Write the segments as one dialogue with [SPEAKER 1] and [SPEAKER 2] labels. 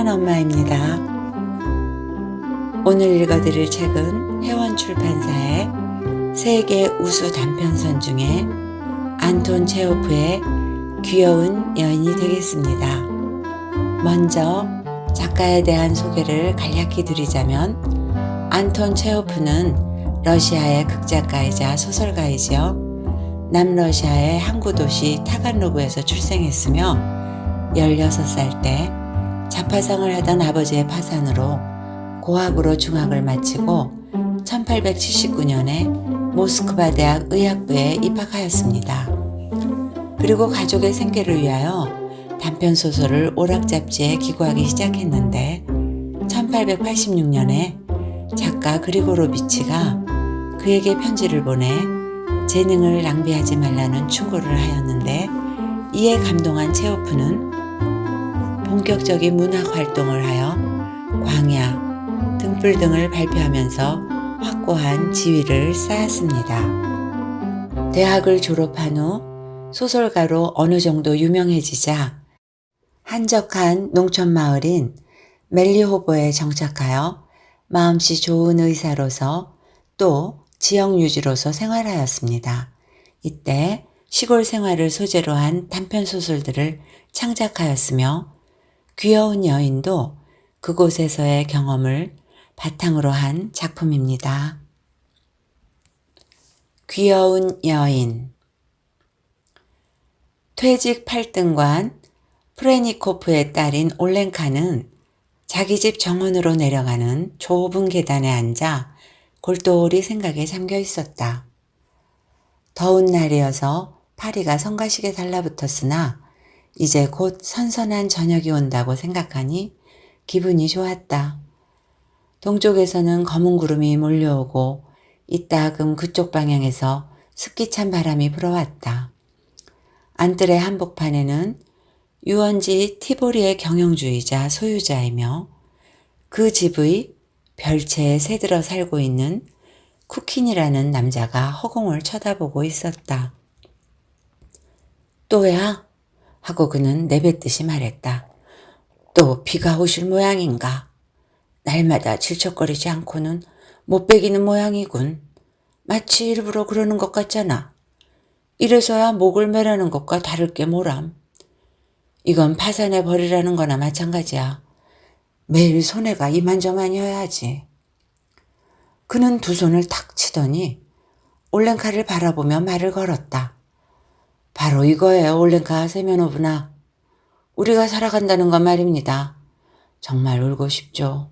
[SPEAKER 1] 편안한 엄마입니다. 오늘 읽어드릴 책은 회원 출판사의 세계 우수 단편선 중에 안톤 체오프의 귀여운 여인이 되겠습니다. 먼저 작가에 대한 소개를 간략히 드리자면 안톤 체오프는 러시아의 극작가이자 소설가이지요. 남러시아의 항구 도시 타간로그에서 출생했으며 16살 때 자파상을 하던 아버지의 파산으로 고학으로 중학을 마치고 1879년에 모스크바 대학 의학부에 입학하였습니다. 그리고 가족의 생계를 위하여 단편 소설을 오락 잡지에 기고하기 시작했는데 1886년에 작가 그리고로비치가 그에게 편지를 보내 재능을 낭비하지 말라는 충고를 하였는데 이에 감동한 체오프는 본격적인 문학 활동을 하여 광야, 등불 등을 발표하면서 확고한 지위를 쌓았습니다. 대학을 졸업한 후 소설가로 어느 정도 유명해지자 한적한 농촌 마을인 멜리호보에 정착하여 마음씨 좋은 의사로서 또 지역 유지로서 생활하였습니다. 이때 시골 생활을 소재로 한 단편 소설들을 창작하였으며 귀여운 여인도 그곳에서의 경험을 바탕으로 한 작품입니다. 귀여운 여인 퇴직 8등관 프레니코프의 딸인 올렌카는 자기 집 정원으로 내려가는 좁은 계단에 앉아 골똘히 생각에 잠겨 있었다. 더운 날이어서 파리가 성가시게 달라붙었으나 이제 곧 선선한 저녁이 온다고 생각하니 기분이 좋았다. 동쪽에서는 검은 구름이 몰려오고 이따금 그쪽 방향에서 습기 찬 바람이 불어왔다. 안뜰의 한복판에는 유원지 티보리의 경영주의자 소유자이며 그 집의 별채에 새들어 살고 있는 쿠킨이라는 남자가 허공을 쳐다보고 있었다. 또야? 하고 그는 내뱉듯이 말했다. 또 비가 오실 모양인가? 날마다 질척거리지 않고는 못 베기는 모양이군. 마치 일부러 그러는 것 같잖아. 이래서야 목을 매라는 것과 다를 게 뭐람. 이건 파산해 버리라는 거나 마찬가지야. 매일 손해가 이만저만이어야지. 그는 두 손을 탁 치더니 올랭카를 바라보며 말을 걸었다. 바로 이거예요, 올랭카 세면호부나. 우리가 살아간다는 건 말입니다. 정말 울고 싶죠.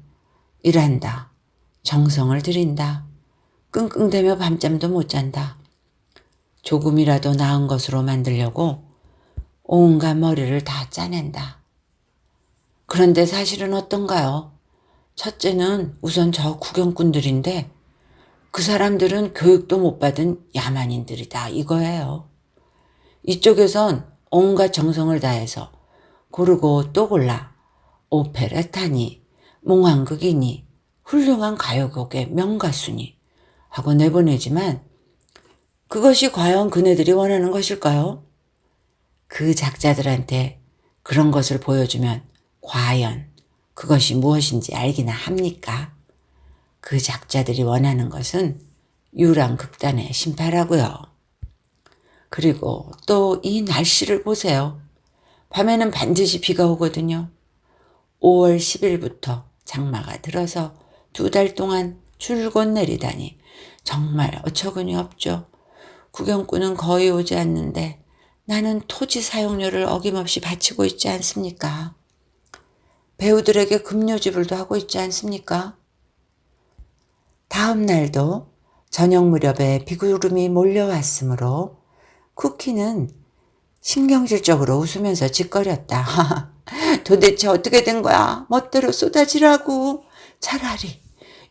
[SPEAKER 1] 일한다. 정성을 들인다. 끙끙대며 밤잠도 못 잔다. 조금이라도 나은 것으로 만들려고 온갖 머리를 다 짜낸다. 그런데 사실은 어떤가요? 첫째는 우선 저 구경꾼들인데 그 사람들은 교육도 못 받은 야만인들이다 이거예요. 이쪽에선 온갖 정성을 다해서 고르고 또 골라 오페레타니, 몽환극이니, 훌륭한 가요곡의 명가수니 하고 내보내지만 그것이 과연 그네들이 원하는 것일까요? 그 작자들한테 그런 것을 보여주면 과연 그것이 무엇인지 알기나 합니까? 그 작자들이 원하는 것은 유랑극단의 심파라고요. 그리고 또 이 날씨를 보세요. 밤에는 반드시 비가 오거든요. 5월 10일부터 장마가 들어서 두 달 동안 줄곧 내리다니 정말 어처구니 없죠. 구경꾼은 거의 오지 않는데 나는 토지 사용료를 어김없이 바치고 있지 않습니까? 배우들에게 급료 지불도 하고 있지 않습니까? 다음 날도 저녁 무렵에 비구름이 몰려왔으므로 쿠키는 신경질적으로 웃으면서 짓거렸다. 도대체 어떻게 된 거야? 멋대로 쏟아지라고. 차라리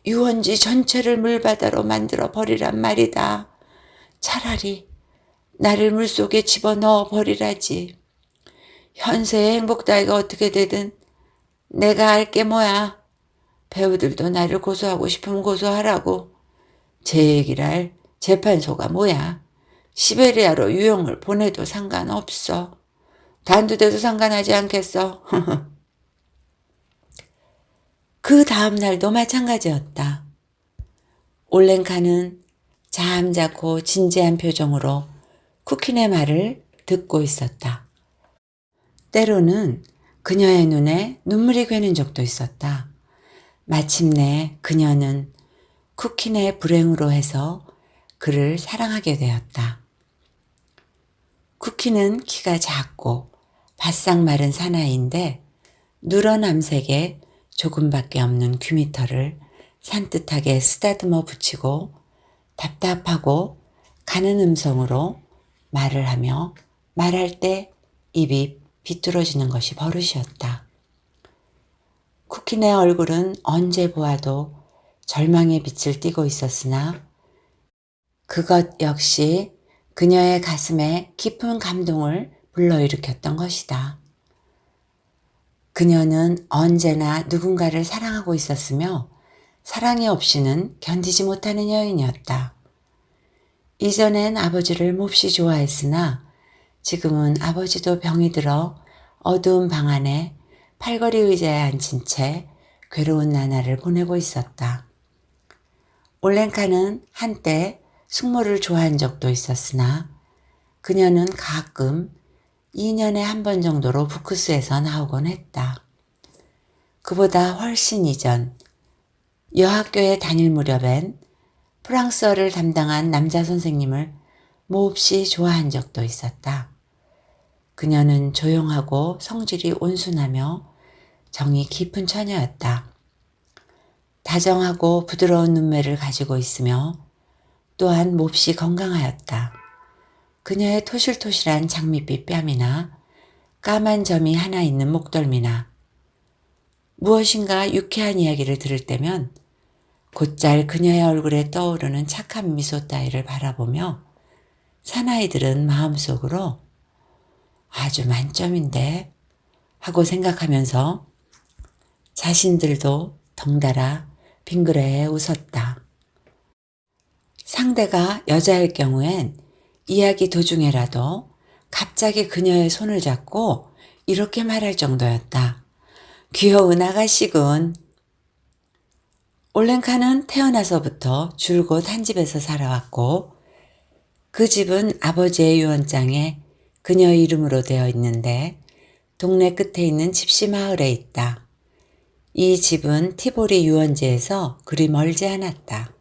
[SPEAKER 1] 유원지 전체를 물바다로 만들어 버리란 말이다. 차라리 나를 물속에 집어넣어 버리라지. 현세의 행복 따위가 어떻게 되든 내가 알게 뭐야. 배우들도 나를 고소하고 싶으면 고소하라고. 제 얘기를 재판소가 뭐야. 시베리아로 유형을 보내도 상관없어. 단두대도 상관하지 않겠어. 그 다음 날도 마찬가지였다. 올랭카는 잠자코 진지한 표정으로 쿠키네 말을 듣고 있었다. 때로는 그녀의 눈에 눈물이 괴는 적도 있었다. 마침내 그녀는 쿠키네 불행으로 해서 그를 사랑하게 되었다. 쿠키는 키가 작고 바싹 마른 사나이인데 누런 암색에 조금밖에 없는 귀미터를 산뜻하게 쓰다듬어 붙이고 답답하고 가는 음성으로 말을 하며 말할 때 입이 비뚤어지는 것이 버릇이었다. 쿠키네 얼굴은 언제 보아도 절망의 빛을 띠고 있었으나 그것 역시 그녀의 가슴에 깊은 감동을 불러일으켰던 것이다. 그녀는 언제나 누군가를 사랑하고 있었으며 사랑이 없이는 견디지 못하는 여인이었다. 이전엔 아버지를 몹시 좋아했으나 지금은 아버지도 병이 들어 어두운 방 안에 팔걸이 의자에 앉은 채 괴로운 나날을 보내고 있었다. 올랭카는 한때 숙모를 좋아한 적도 있었으나 그녀는 가끔 2년에 한 번 정도로 부크스에서 나오곤 했다. 그보다 훨씬 이전 여학교에 다닐 무렵엔 프랑스어를 담당한 남자 선생님을 몹시 좋아한 적도 있었다. 그녀는 조용하고 성질이 온순하며 정이 깊은 처녀였다. 다정하고 부드러운 눈매를 가지고 있으며 또한 몹시 건강하였다. 그녀의 토실토실한 장밋빛 뺨이나 까만 점이 하나 있는 목덜미나 무엇인가 유쾌한 이야기를 들을 때면 곧잘 그녀의 얼굴에 떠오르는 착한 미소 따위를 바라보며 사나이들은 마음속으로 아주 만점인데 하고 생각하면서 자신들도 덩달아 빙그레 웃었다. 상대가 여자일 경우엔 이야기 도중에라도 갑자기 그녀의 손을 잡고 이렇게 말할 정도였다. 귀여운 아가씨군. 올랭카는 태어나서부터 줄곧 한 집에서 살아왔고 그 집은 아버지의 유언장에 그녀 이름으로 되어 있는데 동네 끝에 있는 집시 마을에 있다. 이 집은 티보리 유원지에서 그리 멀지 않았다.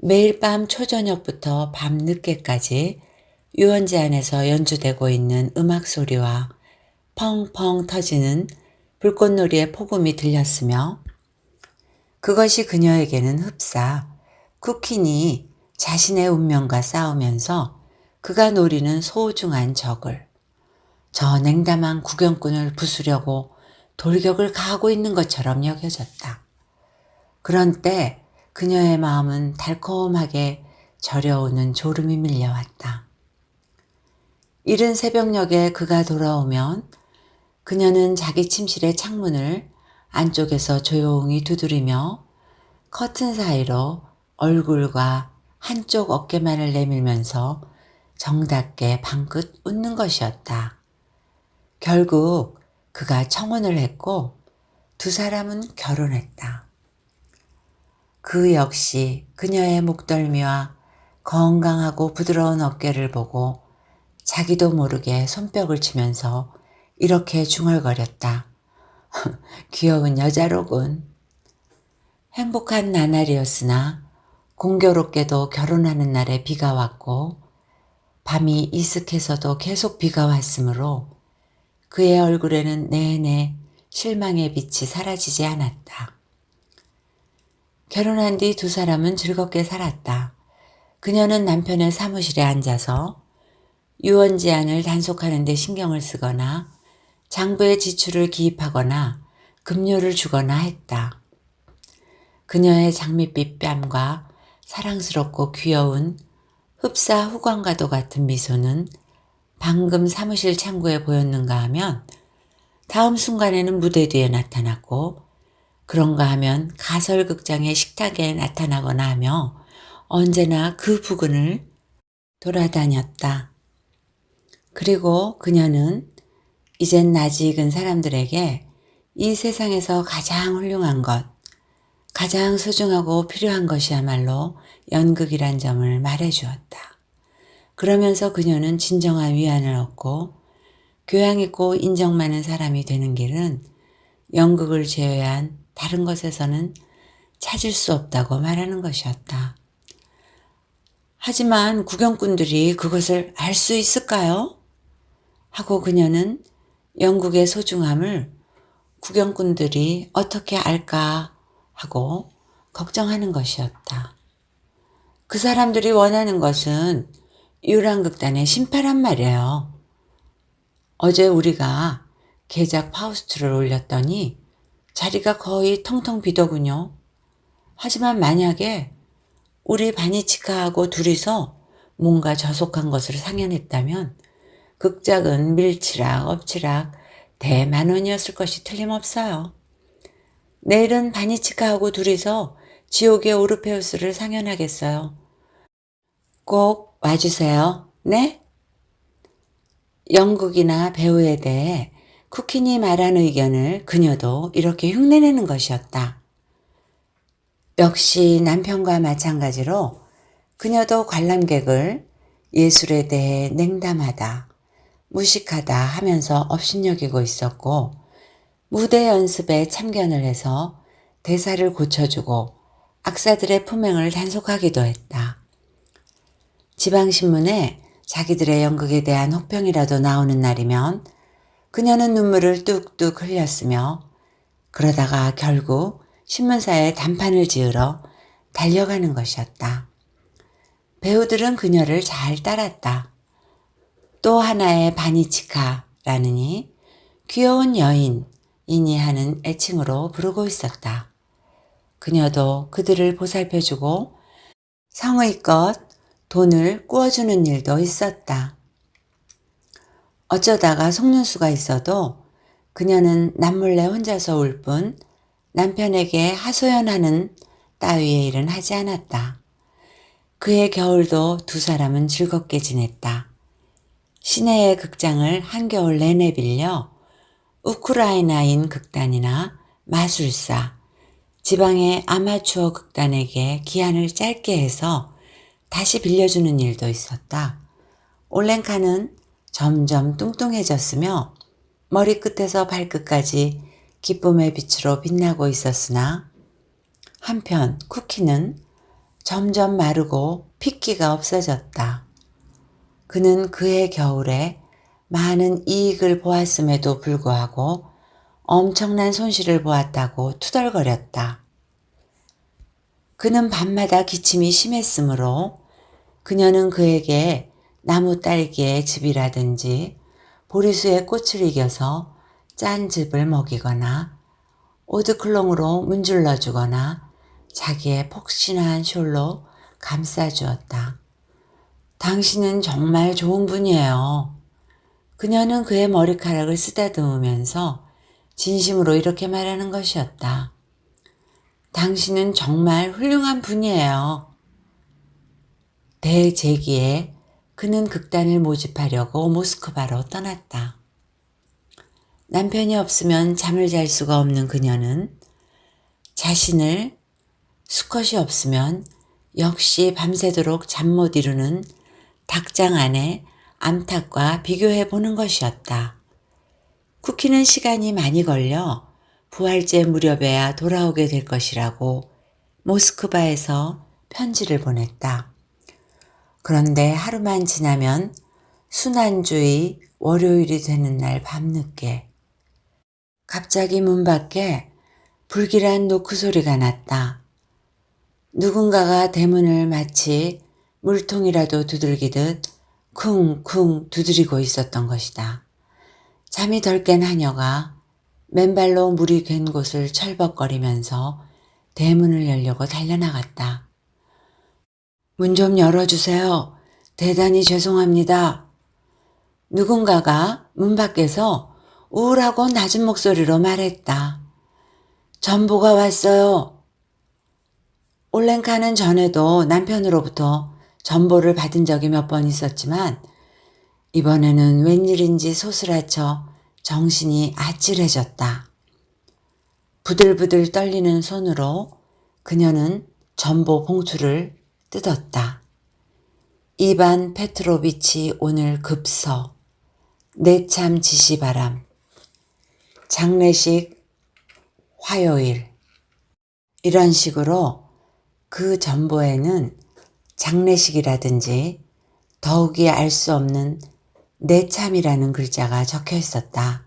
[SPEAKER 1] 매일 밤 초저녁부터 밤 늦게까지 유원지 안에서 연주되고 있는 음악 소리와 펑펑 터지는 불꽃놀이의 폭음이 들렸으며 그것이 그녀에게는 흡사 쿠키니 자신의 운명과 싸우면서 그가 노리는 소중한 적을 저 냉담한 구경꾼을 부수려고 돌격을 가하고 있는 것처럼 여겨졌다. 그런 때 그녀의 마음은 달콤하게 저려오는 졸음이 밀려왔다. 이른 새벽녘에 그가 돌아오면 그녀는 자기 침실의 창문을 안쪽에서 조용히 두드리며 커튼 사이로 얼굴과 한쪽 어깨만을 내밀면서 정답게 방긋 웃는 것이었다. 결국 그가 청혼을 했고 두 사람은 결혼했다. 그 역시 그녀의 목덜미와 건강하고 부드러운 어깨를 보고 자기도 모르게 손뼉을 치면서 이렇게 중얼거렸다. 귀여운 여자로군. 행복한 나날이었으나 공교롭게도 결혼하는 날에 비가 왔고 밤이 이슥해서도 계속 비가 왔으므로 그의 얼굴에는 내내 실망의 빛이 사라지지 않았다. 결혼한 뒤 두 사람은 즐겁게 살았다. 그녀는 남편의 사무실에 앉아서 유언 제안을 단속하는 데 신경을 쓰거나 장부의 지출을 기입하거나 급료를 주거나 했다. 그녀의 장밋빛 뺨과 사랑스럽고 귀여운 흡사 후광과도 같은 미소는 방금 사무실 창구에 보였는가 하면 다음 순간에는 무대 뒤에 나타났고 그런가 하면 가설극장의 식탁에 나타나거나 하며 언제나 그 부근을 돌아다녔다. 그리고 그녀는 이젠 낯이 익은 사람들에게 이 세상에서 가장 훌륭한 것, 가장 소중하고 필요한 것이야말로 연극이란 점을 말해주었다. 그러면서 그녀는 진정한 위안을 얻고 교양 있고 인정 많은 사람이 되는 길은 연극을 제외한 다른 것에서는 찾을 수 없다고 말하는 것이었다. 하지만 구경꾼들이 그것을 알 수 있을까요? 하고 그녀는 영국의 소중함을 구경꾼들이 어떻게 알까 하고 걱정하는 것이었다. 그 사람들이 원하는 것은 유랑극단의 심파란 말이에요. 어제 우리가 개작 파우스트를 올렸더니 자리가 거의 텅텅 비더군요. 하지만 만약에 우리 바니치카하고 둘이서 뭔가 저속한 것을 상연했다면 극작은 밀치락 엎치락 대만원이었을 것이 틀림없어요. 내일은 바니치카하고 둘이서 지옥의 오르페우스를 상연하겠어요. 꼭 와주세요. 네? 연극이나 배우에 대해 쿠키니 말한 의견을 그녀도 이렇게 흉내내는 것이었다. 역시 남편과 마찬가지로 그녀도 관람객을 예술에 대해 냉담하다, 무식하다 하면서 업신여기고 있었고 무대 연습에 참견을 해서 대사를 고쳐주고 악사들의 품행을 단속하기도 했다. 지방신문에 자기들의 연극에 대한 혹평이라도 나오는 날이면 그녀는 눈물을 뚝뚝 흘렸으며 그러다가 결국 신문사에 단판을 지으러 달려가는 것이었다. 배우들은 그녀를 잘 따랐다. 또 하나의 바니치카라느니 귀여운 여인이니 하는 애칭으로 부르고 있었다. 그녀도 그들을 보살펴주고 성의껏 돈을 꾸어주는 일도 있었다. 어쩌다가 속는 수가 있어도 그녀는 남몰래 혼자서 울 뿐 남편에게 하소연하는 따위의 일은 하지 않았다. 그의 겨울도 두 사람은 즐겁게 지냈다. 시내의 극장을 한겨울 내내 빌려 우크라이나인 극단이나 마술사, 지방의 아마추어 극단에게 기한을 짧게 해서 다시 빌려주는 일도 있었다. 올랭카는 점점 뚱뚱해졌으며 머리끝에서 발끝까지 기쁨의 빛으로 빛나고 있었으나 한편 쿠키는 점점 마르고 핏기가 없어졌다. 그는 그의 겨울에 많은 이익을 보았음에도 불구하고 엄청난 손실을 보았다고 투덜거렸다. 그는 밤마다 기침이 심했으므로 그녀는 그에게 나무 딸기의 즙이라든지 보리수의 꽃을 이겨서 짠 즙을 먹이거나 오드클롱으로 문질러 주거나 자기의 폭신한 숄로 감싸 주었다. 당신은 정말 좋은 분이에요. 그녀는 그의 머리카락을 쓰다듬으면서 진심으로 이렇게 말하는 것이었다. 당신은 정말 훌륭한 분이에요. 대재기에 그는 극단을 모집하려고 모스크바로 떠났다. 남편이 없으면 잠을 잘 수가 없는 그녀는 자신을 수컷이 없으면 역시 밤새도록 잠 못 이루는 닭장 안에 암탉과 비교해 보는 것이었다. 쿠키는 시간이 많이 걸려 부활제 무렵에야 돌아오게 될 것이라고 모스크바에서 편지를 보냈다. 그런데 하루만 지나면 순환주의 월요일이 되는 날 밤늦게 갑자기 문 밖에 불길한 노크 소리가 났다. 누군가가 대문을 마치 물통이라도 두들기듯 쿵쿵 두드리고 있었던 것이다. 잠이 덜 깬 하녀가 맨발로 물이 갠 곳을 철벅거리면서 대문을 열려고 달려나갔다. 문 좀 열어주세요. 대단히 죄송합니다. 누군가가 문 밖에서 우울하고 낮은 목소리로 말했다. 전보가 왔어요. 올랭카는 전에도 남편으로부터 전보를 받은 적이 몇 번 있었지만 이번에는 웬일인지 소스라쳐 정신이 아찔해졌다. 부들부들 떨리는 손으로 그녀는 전보 봉투를 뜯었다. 이반 페트로비치 오늘 급서 내참 지시바람 장례식 화요일 이런 식으로 그 전보에는 장례식이라든지 더욱이 알 수 없는 내참이라는 글자가 적혀 있었다.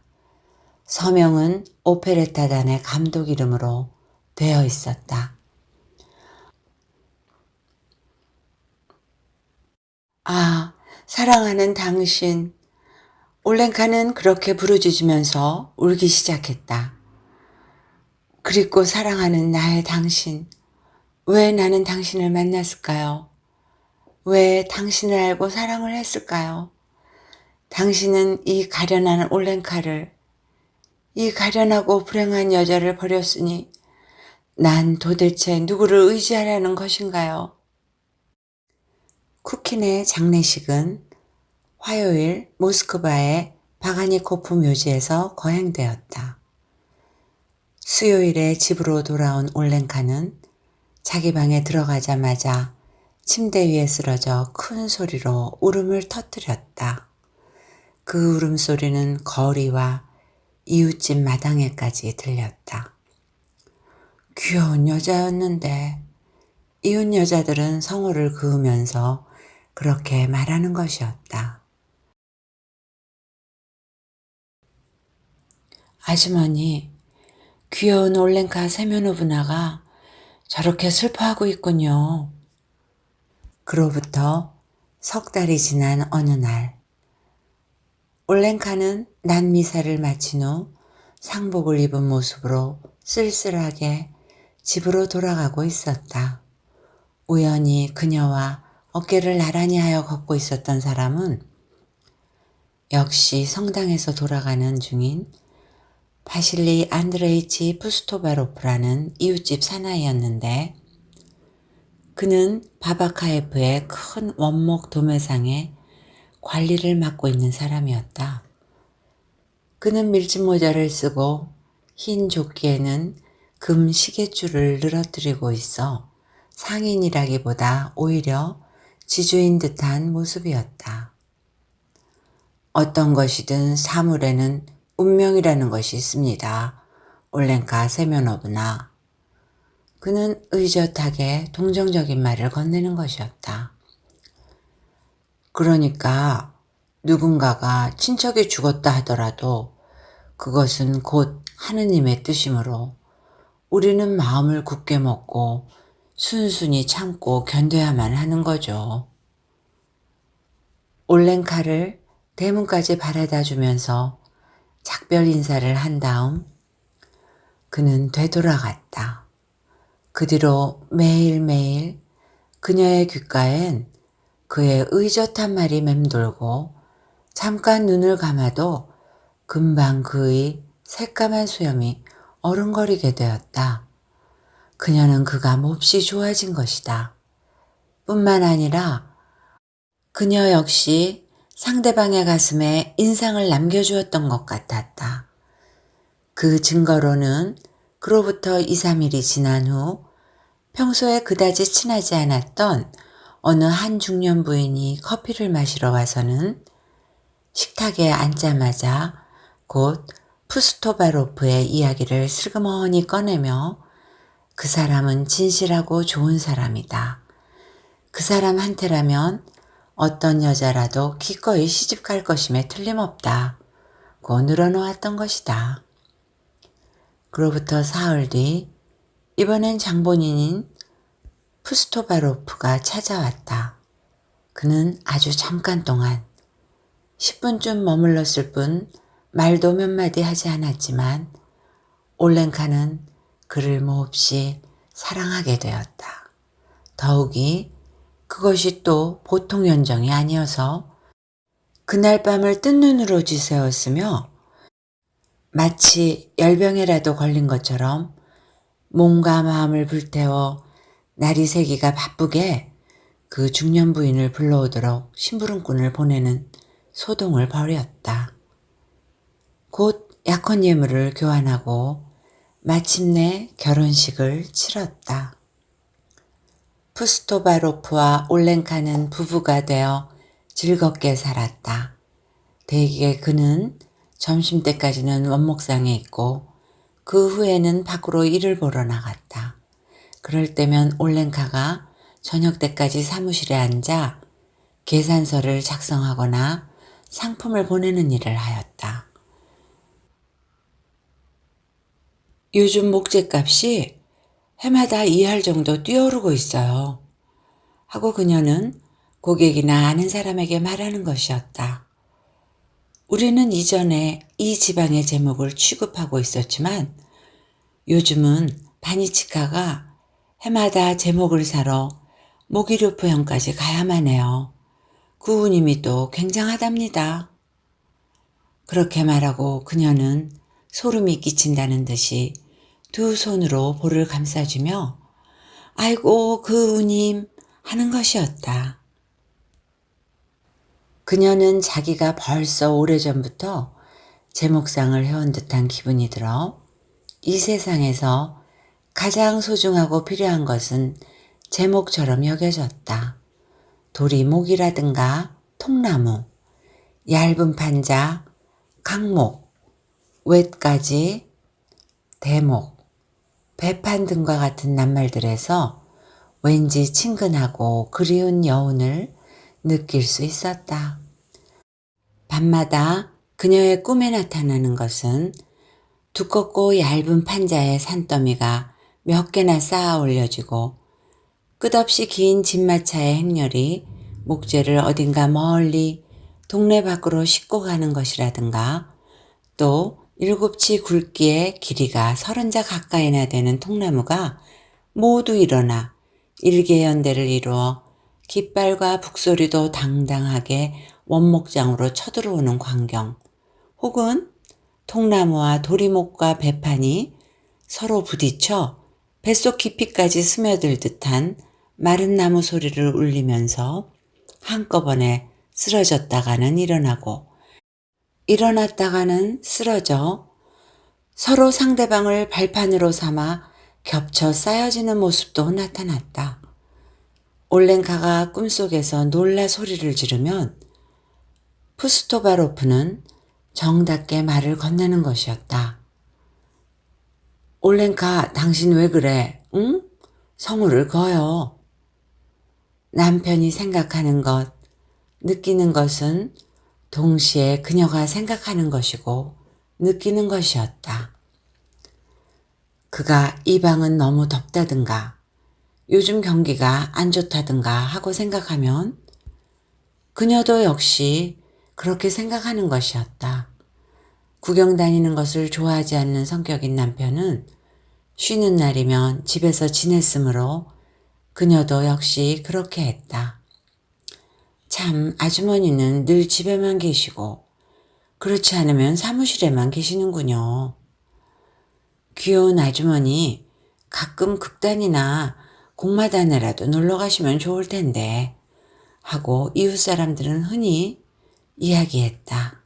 [SPEAKER 1] 서명은 오페레타단의 감독 이름으로 되어 있었다. 아, 사랑하는 당신. 올랭카는 그렇게 부르짖으면서 울기 시작했다. 그리고 사랑하는 나의 당신. 왜 나는 당신을 만났을까요? 왜 당신을 알고 사랑을 했을까요? 당신은 이 가련한 올랭카를, 이 가련하고 불행한 여자를 버렸으니 난 도대체 누구를 의지하라는 것인가요? 쿠킨의 장례식은 화요일 모스크바의 바가니코프 묘지에서 거행되었다. 수요일에 집으로 돌아온 올렌카는 자기 방에 들어가자마자 침대 위에 쓰러져 큰 소리로 울음을 터뜨렸다. 그 울음소리는 거리와 이웃집 마당에까지 들렸다. 귀여운 여자였는데 이웃 여자들은 성호를 그으면서 그렇게 말하는 것이었다. 아주머니, 귀여운 올랭카 세면호분아가 저렇게 슬퍼하고 있군요. 그로부터 석 달이 지난 어느 날, 올랭카는 난미사를 마친 후 상복을 입은 모습으로 쓸쓸하게 집으로 돌아가고 있었다. 우연히 그녀와 어깨를 나란히 하여 걷고 있었던 사람은 역시 성당에서 돌아가는 중인 바실리 안드레이치 푸스토바로프라는 이웃집 사나이였는데 그는 바바카예프의 큰 원목 도매상에 관리를 맡고 있는 사람이었다. 그는 밀짚 모자를 쓰고 흰 조끼에는 금 시계줄을 늘어뜨리고 있어 상인이라기보다 오히려 지주인 듯한 모습이었다. 어떤 것이든 사물에는 운명이라는 것이 있습니다. 올랭카 세면어브나. 그는 의젓하게 동정적인 말을 건네는 것이었다. 그러니까 누군가가 친척이 죽었다 하더라도 그것은 곧 하느님의 뜻이므로 우리는 마음을 굳게 먹고 순순히 참고 견뎌야만 하는 거죠. 올랭카를 대문까지 바라다 주면서 작별 인사를 한 다음 그는 되돌아갔다. 그 뒤로 매일매일 그녀의 귓가엔 그의 의젓한 말이 맴돌고 잠깐 눈을 감아도 금방 그의 새까만 수염이 어른거리게 되었다. 그녀는 그가 몹시 좋아진 것이다. 뿐만 아니라 그녀 역시 상대방의 가슴에 인상을 남겨주었던 것 같았다. 그 증거로는 그로부터 2, 3일이 지난 후 평소에 그다지 친하지 않았던 어느 한 중년 부인이 커피를 마시러 와서는 식탁에 앉자마자 곧 푸스토바로프의 이야기를 슬그머니 꺼내며 그 사람은 진실하고 좋은 사람이다. 그 사람한테라면 어떤 여자라도 기꺼이 시집갈 것임에 틀림없다. 고 늘어놓았던 것이다. 그로부터 사흘 뒤 이번엔 장본인인 푸스토바로프가 찾아왔다. 그는 아주 잠깐 동안 10분쯤 머물렀을 뿐 말도 몇 마디 하지 않았지만 올렌카는 그를 몹시 사랑하게 되었다. 더욱이 그것이 또 보통 연정이 아니어서 그날 밤을 뜬 눈으로 지새웠으며 마치 열병에라도 걸린 것처럼 몸과 마음을 불태워 날이 새기가 바쁘게 그 중년 부인을 불러오도록 심부름꾼을 보내는 소동을 벌였다. 곧 약혼 예물을 교환하고 마침내 결혼식을 치렀다. 푸스토바로프와 올렌카는 부부가 되어 즐겁게 살았다. 대개 그는 점심때까지는 원목상에 있고 그 후에는 밖으로 일을 보러 나갔다. 그럴 때면 올렌카가 저녁 때까지 사무실에 앉아 계산서를 작성하거나 상품을 보내는 일을 하였다. 요즘 목재값이 해마다 2할 정도 뛰어오르고 있어요. 하고 그녀는 고객이나 아는 사람에게 말하는 것이었다. 우리는 이전에 이 지방의 제목을 취급하고 있었지만 요즘은 바니치카가 해마다 제목을 사러 모기료프형까지 가야만 해요. 그 운임이 또 굉장하답니다. 그렇게 말하고 그녀는 소름이 끼친다는 듯이 두 손으로 볼을 감싸주며 아이고 그 운임 하는 것이었다. 그녀는 자기가 벌써 오래전부터 제목상을 해온 듯한 기분이 들어 이 세상에서 가장 소중하고 필요한 것은 제목처럼 여겨졌다. 도리목이라든가 통나무, 얇은 판자, 강목, 웻가지, 대목, 배판 등과 같은 낱말들에서 왠지 친근하고 그리운 여운을 느낄 수 있었다. 밤마다 그녀의 꿈에 나타나는 것은 두껍고 얇은 판자의 산더미가 몇 개나 쌓아 올려지고 끝없이 긴 진마차의 행렬이 목재를 어딘가 멀리 동네 밖으로 싣고 가는 것이라든가 또 일곱치 굵기의 길이가 서른 자 가까이나 되는 통나무가 모두 일어나 일개연대를 이루어 깃발과 북소리도 당당하게 원목장으로 쳐들어오는 광경. 혹은 통나무와 도리목과 배판이 서로 부딪혀 뱃속 깊이까지 스며들 듯한 마른 나무 소리를 울리면서 한꺼번에 쓰러졌다가는 일어나고 일어났다가는 쓰러져 서로 상대방을 발판으로 삼아 겹쳐 쌓여지는 모습도 나타났다. 올렌카가 꿈속에서 놀라 소리를 지르면 푸스토바로프는 정답게 말을 건네는 것이었다. 올렌카 당신 왜 그래? 응? 성우를 거요. 남편이 생각하는 것, 느끼는 것은 동시에 그녀가 생각하는 것이고 느끼는 것이었다. 그가 이 방은 너무 덥다든가 요즘 경기가 안 좋다든가 하고 생각하면 그녀도 역시 그렇게 생각하는 것이었다. 구경 다니는 것을 좋아하지 않는 성격인 남편은 쉬는 날이면 집에서 지냈으므로 그녀도 역시 그렇게 했다. 참 아주머니는 늘 집에만 계시고 그렇지 않으면 사무실에만 계시는군요. 귀여운 아주머니 가끔 극단이나 공마단에라도 놀러 가시면 좋을 텐데 하고 이웃 사람들은 흔히 이야기했다.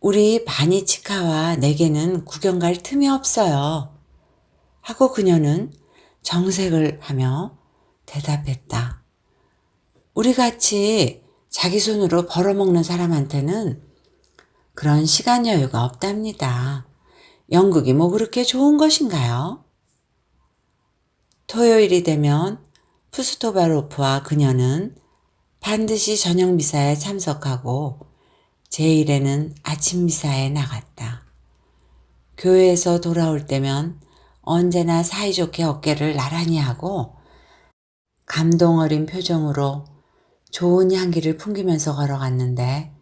[SPEAKER 1] 우리 바니 치카와 내게는 구경 갈 틈이 없어요. 하고 그녀는 정색을 하며 대답했다. 우리같이 자기 손으로 벌어먹는 사람한테는 그런 시간 여유가 없답니다. 연극이 뭐 그렇게 좋은 것인가요? 토요일이 되면 푸스토바로프와 그녀는 반드시 저녁 미사에 참석하고 제1에는 아침 미사에 나갔다. 교회에서 돌아올 때면 언제나 사이좋게 어깨를 나란히 하고 감동 어린 표정으로 좋은 향기를 풍기면서 걸어갔는데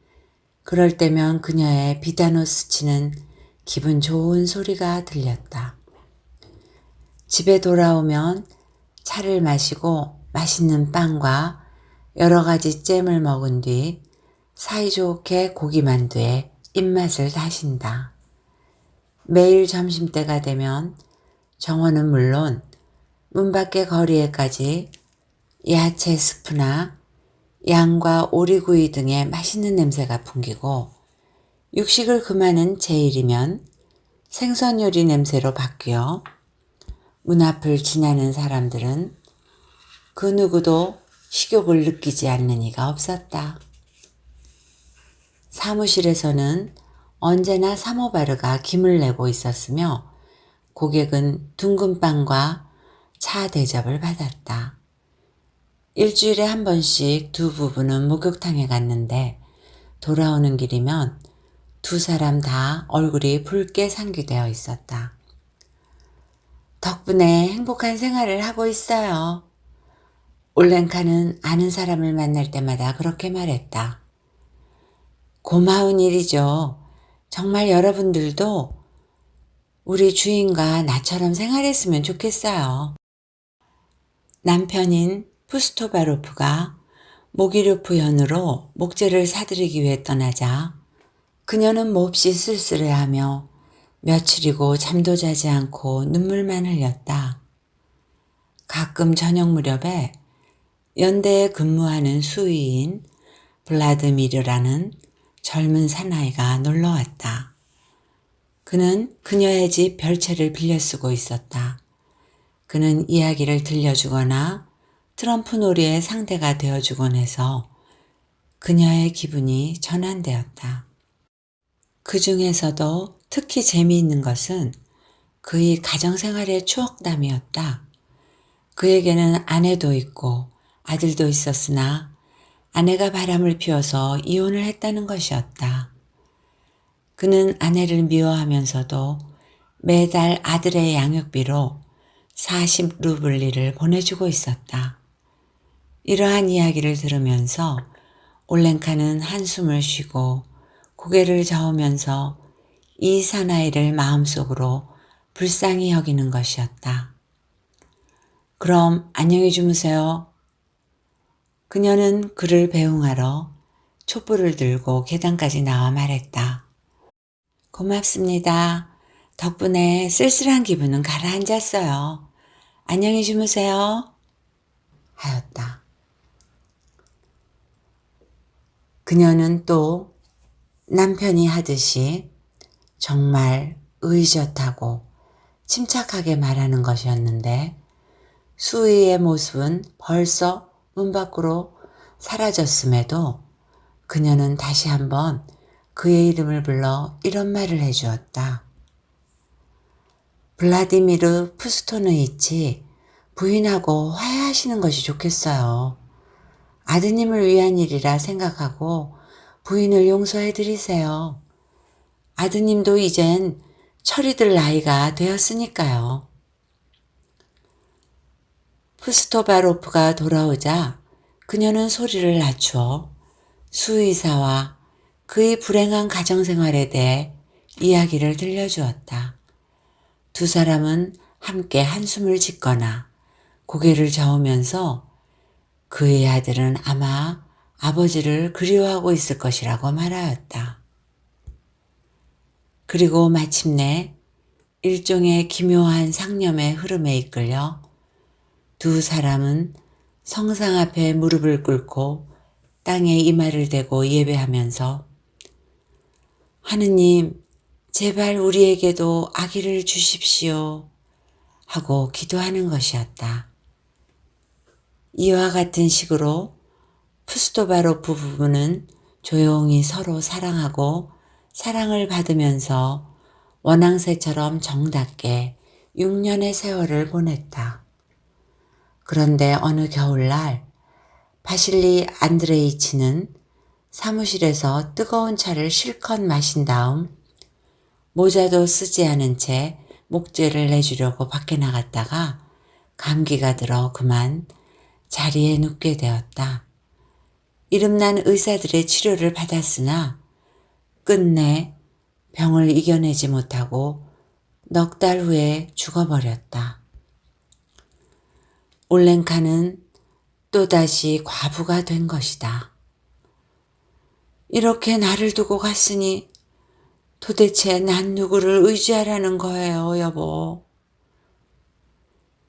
[SPEAKER 1] 그럴 때면 그녀의 비단옷 스치는 기분 좋은 소리가 들렸다. 집에 돌아오면 차를 마시고 맛있는 빵과 여러 가지 잼을 먹은 뒤 사이좋게 고기만두에 입맛을 다신다. 매일 점심때가 되면 정원은 물론 문 밖의 거리에까지 야채 스프나 양과 오리구이 등의 맛있는 냄새가 풍기고 육식을 금하는 제일이면 생선 요리 냄새로 바뀌어 문 앞을 지나는 사람들은 그 누구도 식욕을 느끼지 않는 이가 없었다. 사무실에서는 언제나 사모바르가 김을 내고 있었으며 고객은 둥근 빵과 차 대접을 받았다. 일주일에 한 번씩 두 부부는 목욕탕에 갔는데 돌아오는 길이면 두 사람 다 얼굴이 붉게 상기되어 있었다. 덕분에 행복한 생활을 하고 있어요. 올랭카는 아는 사람을 만날 때마다 그렇게 말했다. 고마운 일이죠. 정말 여러분들도 우리 주인과 나처럼 생활했으면 좋겠어요. 남편인 푸스토바로프가 모기료프 연으로 목재를 사들이기 위해 떠나자 그녀는 몹시 쓸쓸해하며 며칠이고 잠도 자지 않고 눈물만 흘렸다. 가끔 저녁 무렵에 연대에 근무하는 수의인 블라드미르라는 젊은 사나이가 놀러왔다. 그는 그녀의 집 별채를 빌려 쓰고 있었다. 그는 이야기를 들려주거나 트럼프 놀이의 상대가 되어주곤 해서 그녀의 기분이 전환되었다. 그 중에서도 특히 재미있는 것은 그의 가정생활의 추억담이었다. 그에게는 아내도 있고 아들도 있었으나 아내가 바람을 피워서 이혼을 했다는 것이었다. 그는 아내를 미워하면서도 매달 아들의 양육비로 40루블리를 보내주고 있었다. 이러한 이야기를 들으면서 올랭카는 한숨을 쉬고 고개를 저으면서 이 사나이를 마음속으로 불쌍히 여기는 것이었다. 그럼 안녕히 주무세요. 그녀는 그를 배웅하러 촛불을 들고 계단까지 나와 말했다. 고맙습니다. 덕분에 쓸쓸한 기분은 가라앉았어요. 안녕히 주무세요. 하였다. 그녀는 또 남편이 하듯이 정말 의젓하고 침착하게 말하는 것이었는데 수의의 모습은 벌써 문 밖으로 사라졌음에도 그녀는 다시 한번 그의 이름을 불러 이런 말을 해주었다. 블라디미르 푸스토느이치 부인하고 화해하시는 것이 좋겠어요. 아드님을 위한 일이라 생각하고 부인을 용서해 드리세요. 아드님도 이젠 철이 들 나이가 되었으니까요. 푸스토바로프가 돌아오자 그녀는 소리를 낮추어 수의사와 그의 불행한 가정생활에 대해 이야기를 들려주었다. 두 사람은 함께 한숨을 짓거나 고개를 저으면서 그의 아들은 아마 아버지를 그리워하고 있을 것이라고 말하였다. 그리고 마침내 일종의 기묘한 상념의 흐름에 이끌려 두 사람은 성상 앞에 무릎을 꿇고 땅에 이마를 대고 예배하면서 하느님 제발 우리에게도 아기를 주십시오 하고 기도하는 것이었다. 이와 같은 식으로 푸스토바로프 부부는 조용히 서로 사랑하고 사랑을 받으면서 원앙새처럼 정답게 6년의 세월을 보냈다. 그런데 어느 겨울날 바실리 안드레이치는 사무실에서 뜨거운 차를 실컷 마신 다음 모자도 쓰지 않은 채 목재를 내주려고 밖에 나갔다가 감기가 들어 그만 자리에 눕게 되었다. 이름난 의사들의 치료를 받았으나 끝내 병을 이겨내지 못하고 넉 달 후에 죽어버렸다. 올랭카는 또다시 과부가 된 것이다. 이렇게 나를 두고 갔으니 도대체 난 누구를 의지하라는 거예요, 여보.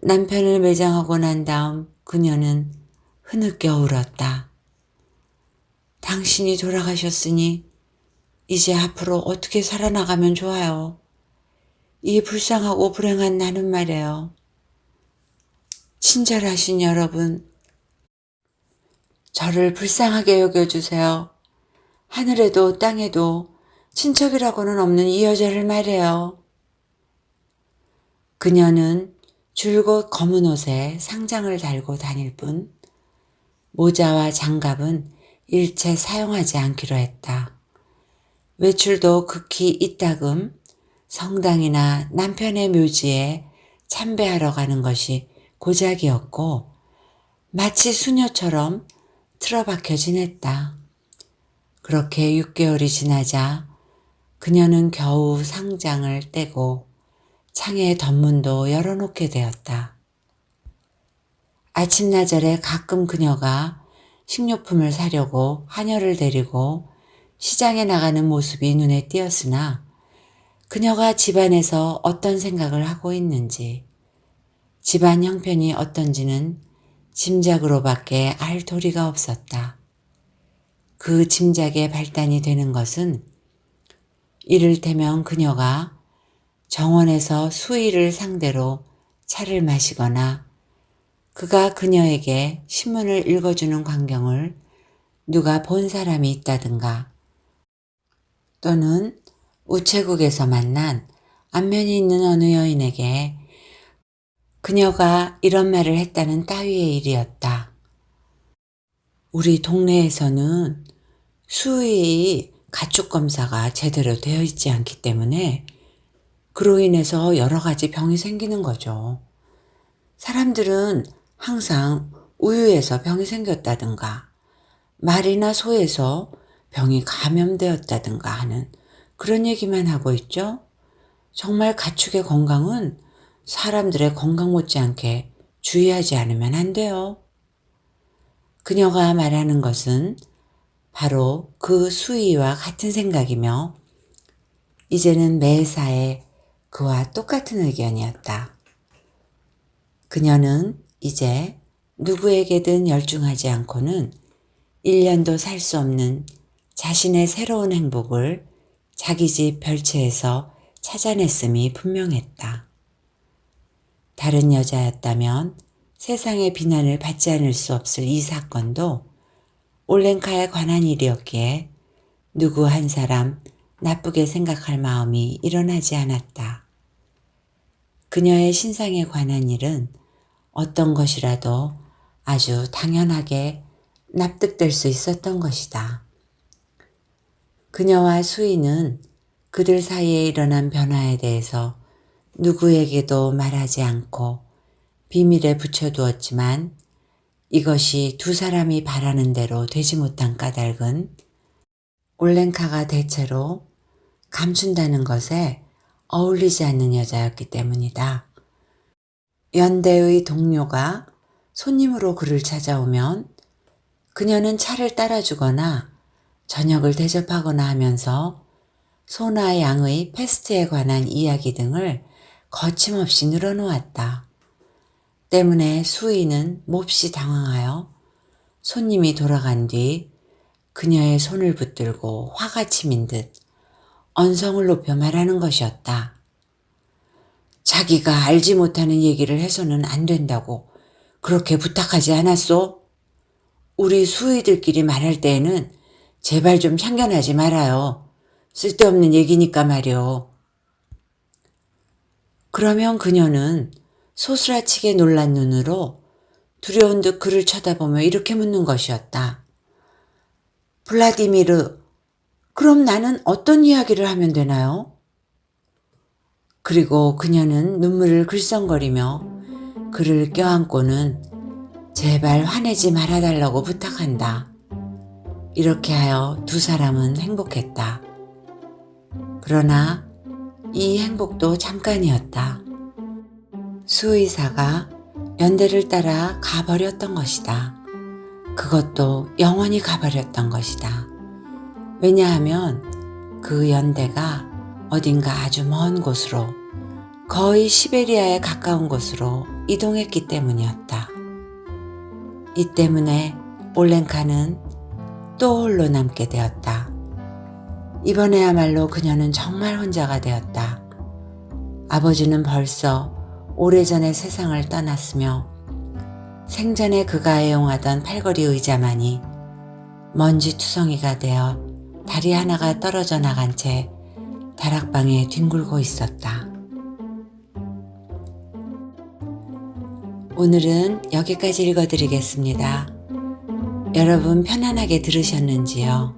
[SPEAKER 1] 남편을 매장하고 난 다음 그녀는 흐느껴 울었다. 당신이 돌아가셨으니 이제 앞으로 어떻게 살아나가면 좋아요? 이 불쌍하고 불행한 나는 말이에요. 친절하신 여러분, 저를 불쌍하게 여겨주세요. 하늘에도 땅에도 친척이라고는 없는 이 여자를 말해요. 그녀는 줄곧 검은 옷에 상장을 달고 다닐 뿐 모자와 장갑은 일체 사용하지 않기로 했다. 외출도 극히 이따금 성당이나 남편의 묘지에 참배하러 가는 것이 고작이었고 마치 수녀처럼 틀어박혀 지냈다. 그렇게 6개월이 지나자 그녀는 겨우 상장을 떼고 창에 덧문도 열어놓게 되었다. 아침나절에 가끔 그녀가 식료품을 사려고 하녀를 데리고 시장에 나가는 모습이 눈에 띄었으나 그녀가 집안에서 어떤 생각을 하고 있는지 집안 형편이 어떤지는 짐작으로밖에 알 도리가 없었다. 그 짐작에 발단이 되는 것은 이를테면 그녀가 정원에서 수의를 상대로 차를 마시거나 그가 그녀에게 신문을 읽어주는 광경을 누가 본 사람이 있다든가 또는 우체국에서 만난 안면이 있는 어느 여인에게 그녀가 이런 말을 했다는 따위의 일이었다. 우리 동네에서는 수의 가축 검사가 제대로 되어 있지 않기 때문에 그로 인해서 여러 가지 병이 생기는 거죠. 사람들은 항상 우유에서 병이 생겼다든가 말이나 소에서 병이 감염되었다든가 하는 그런 얘기만 하고 있죠. 정말 가축의 건강은 사람들의 건강 못지않게 주의하지 않으면 안 돼요. 그녀가 말하는 것은 바로 그 수의와 같은 생각이며 이제는 매사에 그와 똑같은 의견이었다. 그녀는 이제 누구에게든 열중하지 않고는 1년도 살 수 없는 자신의 새로운 행복을 자기 집 별채에서 찾아냈음이 분명했다. 다른 여자였다면 세상의 비난을 받지 않을 수 없을 이 사건도 올랭카에 관한 일이었기에 누구 한 사람 나쁘게 생각할 마음이 일어나지 않았다. 그녀의 신상에 관한 일은 어떤 것이라도 아주 당연하게 납득될 수 있었던 것이다. 그녀와 수인은 그들 사이에 일어난 변화에 대해서 누구에게도 말하지 않고 비밀에 붙여두었지만 이것이 두 사람이 바라는 대로 되지 못한 까닭은 올랭카가 대체로 감춘다는 것에 어울리지 않는 여자였기 때문이다. 연대의 동료가 손님으로 그를 찾아오면 그녀는 차를 따라주거나 저녁을 대접하거나 하면서 소나 양의 패스트에 관한 이야기 등을 거침없이 늘어놓았다. 때문에 수인은 몹시 당황하여 손님이 돌아간 뒤 그녀의 손을 붙들고 화가 치민 듯 언성을 높여 말하는 것이었다. 자기가 알지 못하는 얘기를 해서는 안 된다고 그렇게 부탁하지 않았소? 우리 수의들끼리 말할 때에는 제발 좀 참견하지 말아요. 쓸데없는 얘기니까 말이오. 그러면 그녀는 소스라치게 놀란 눈으로 두려운 듯 그를 쳐다보며 이렇게 묻는 것이었다. 블라디미르, 그럼 나는 어떤 이야기를 하면 되나요? 그리고 그녀는 눈물을 글썽거리며 그를 껴안고는 제발 화내지 말아달라고 부탁한다. 이렇게 하여 두 사람은 행복했다. 그러나 이 행복도 잠깐이었다. 수의사가 연대를 따라 가버렸던 것이다. 그것도 영원히 가버렸던 것이다. 왜냐하면 그 연대가 어딘가 아주 먼 곳으로 거의 시베리아에 가까운 곳으로 이동했기 때문이었다. 이 때문에 올렌카는 또 홀로 남게 되었다. 이번에야말로 그녀는 정말 혼자가 되었다. 아버지는 벌써 오래전에 세상을 떠났으며 생전에 그가 애용하던 팔걸이 의자만이 먼지 투성이가 되어 다리 하나가 떨어져 나간 채 다락방에 뒹굴고 있었다. 오늘은 여기까지 읽어드리겠습니다. 여러분 편안하게 들으셨는지요?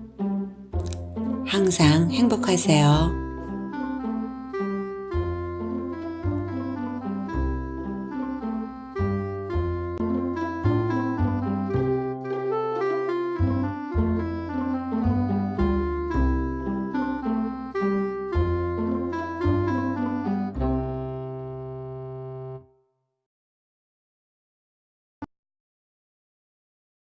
[SPEAKER 1] 항상 행복하세요.